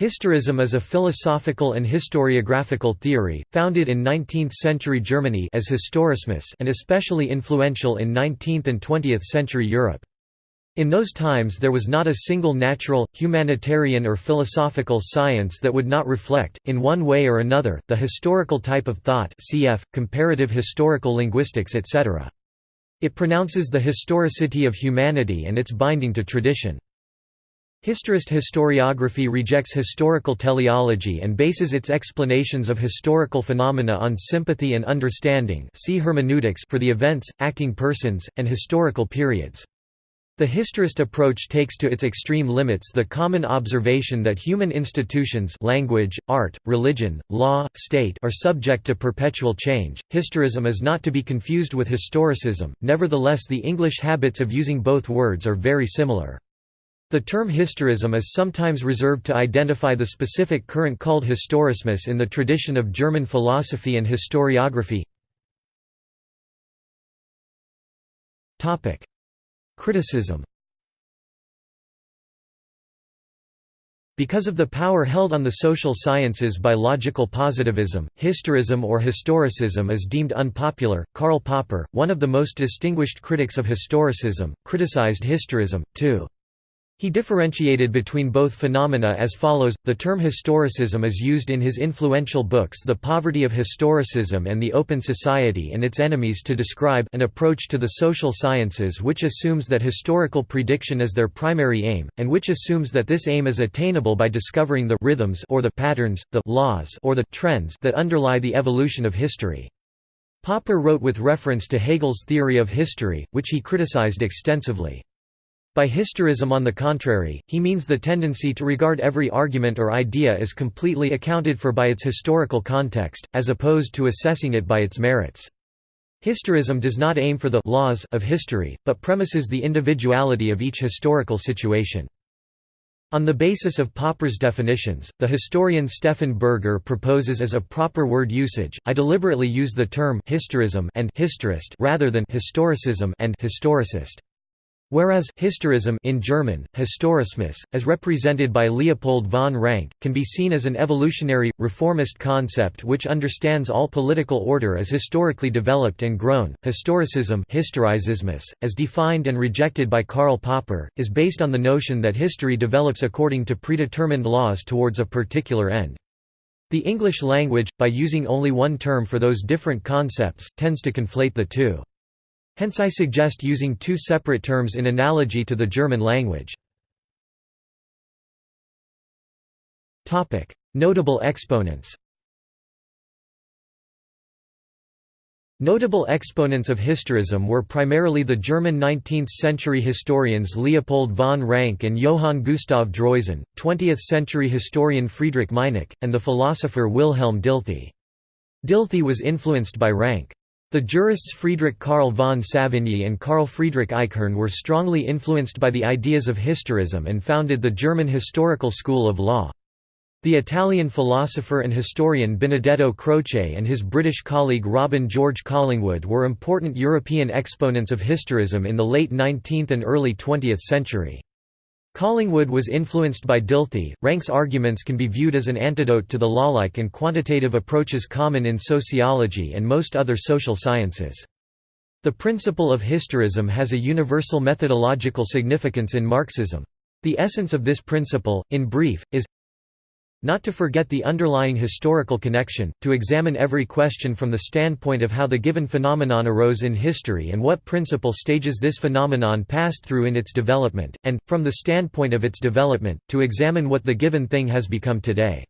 Historism is a philosophical and historiographical theory, founded in 19th-century Germany as historismus and especially influential in 19th and 20th century Europe. In those times there was not a single natural, humanitarian or philosophical science that would not reflect, in one way or another, the historical type of thought cf. comparative historical linguistics etc. It pronounces the historicity of humanity and its binding to tradition. Historist historiography rejects historical teleology and bases its explanations of historical phenomena on sympathy and understanding see hermeneutics for the events, acting persons, and historical periods. The historist approach takes to its extreme limits the common observation that human institutions language, art, religion, law, state are subject to perpetual change. Historism is not to be confused with historicism, nevertheless the English habits of using both words are very similar. The term historism is sometimes reserved to identify the specific current called historismus in the tradition of German philosophy and historiography. Criticism Because of the power held on the social sciences by logical positivism, historism or historicism is deemed unpopular. Karl Popper, one of the most distinguished critics of historicism, criticized historism, too. He differentiated between both phenomena as follows, the term historicism is used in his influential books The Poverty of Historicism and The Open Society and Its Enemies to describe an approach to the social sciences which assumes that historical prediction is their primary aim, and which assumes that this aim is attainable by discovering the rhythms or the patterns, the laws or the trends that underlie the evolution of history. Popper wrote with reference to Hegel's theory of history, which he criticized extensively. By historism on the contrary, he means the tendency to regard every argument or idea as completely accounted for by its historical context, as opposed to assessing it by its merits. Historism does not aim for the laws of history, but premises the individuality of each historical situation. On the basis of Popper's definitions, the historian Stefan Berger proposes as a proper word usage, I deliberately use the term historism and historist rather than historicism and historicist. Whereas historism in German, Historismus, as represented by Leopold von Ranke, can be seen as an evolutionary, reformist concept which understands all political order as historically developed and grown. Historicism as defined and rejected by Karl Popper, is based on the notion that history develops according to predetermined laws towards a particular end. The English language, by using only one term for those different concepts, tends to conflate the two. Hence I suggest using two separate terms in analogy to the German language. Notable exponents Notable exponents of historism were primarily the German 19th-century historians Leopold von Ranke and Johann Gustav Droysen, 20th-century historian Friedrich Meinecke, and the philosopher Wilhelm Dilthey. Dilthey was influenced by Ranke. The jurists Friedrich Karl von Savigny and Carl Friedrich Eichhorn were strongly influenced by the ideas of historism and founded the German historical school of law. The Italian philosopher and historian Benedetto Croce and his British colleague Robin George Collingwood were important European exponents of historism in the late 19th and early 20th century. Collingwood was influenced by Dilthey. Ranke's arguments can be viewed as an antidote to the lawlike and quantitative approaches common in sociology and most other social sciences. The principle of historism has a universal methodological significance in Marxism. The essence of this principle, in brief, is not to forget the underlying historical connection, to examine every question from the standpoint of how the given phenomenon arose in history and what principal stages this phenomenon passed through in its development, and, from the standpoint of its development, to examine what the given thing has become today.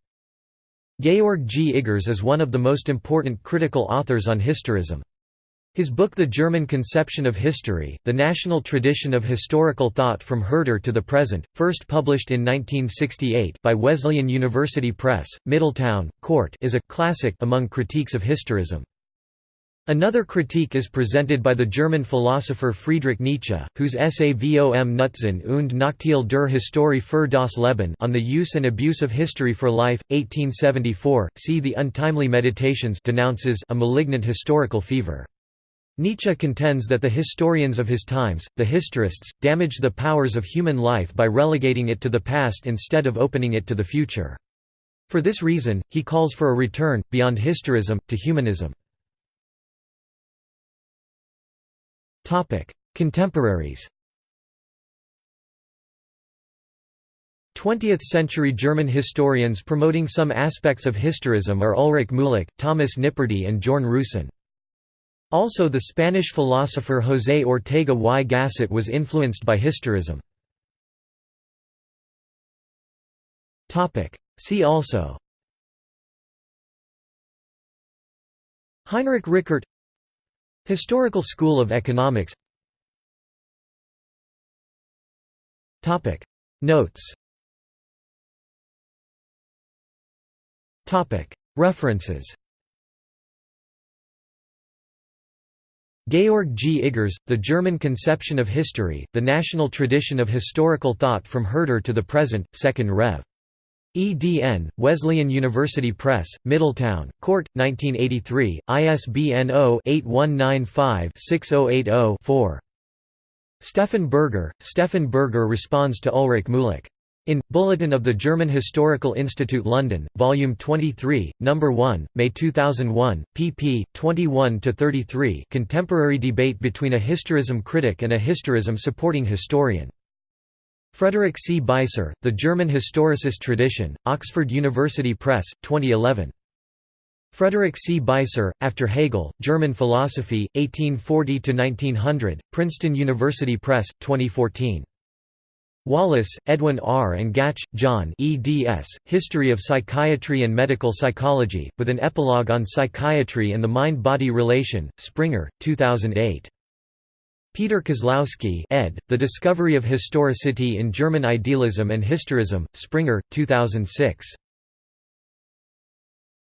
Georg G. Iggers is one of the most important critical authors on historism. His book The German Conception of History, The National Tradition of Historical Thought from Herder to the Present, first published in 1968 by Wesleyan University Press, Middletown, Court is a «classic» among critiques of historism. Another critique is presented by the German philosopher Friedrich Nietzsche, whose essay Vom Nutzen und Nachteil der Historie für das Leben on the use and abuse of history for life, 1874, see The Untimely Meditations denounces a malignant historical fever. Nietzsche contends that the historians of his times, the historists, damaged the powers of human life by relegating it to the past instead of opening it to the future. For this reason, he calls for a return, beyond historism, to humanism. Contemporaries 20th-century German historians promoting some aspects of historism are Ulrich Muhlack, Thomas Nipperdey and Jörn Rüsen. Also the Spanish philosopher José Ortega y Gasset was influenced by historism. See also. Heinrich Rickert. Historical School of Economics. Notes. References Georg G. Iggers, The German Conception of History, The National Tradition of Historical Thought from Herder to the Present, 2nd Rev. EDN, Wesleyan University Press, Middletown, Court, 1983, ISBN 0-8195-6080-4. Stefan Berger, Stefan Berger responds to Ulrich Muhlack. In, Bulletin of the German Historical Institute London, Volume 23, No. 1, May 2001, pp. 21–33 Contemporary debate between a historism critic and a historism supporting historian. Frederick C. Beiser, The German Historicist Tradition, Oxford University Press, 2011. Frederick C. Beiser, After Hegel, German Philosophy, 1840–1900, Princeton University Press, 2014. Wallace, Edwin R. and Gach, John eds, History of Psychiatry and Medical Psychology, with an epilogue on psychiatry and the mind-body relation, Springer, 2008. Peter Koslowski ed., The Discovery of Historicity in German Idealism and Historism, Springer, 2006.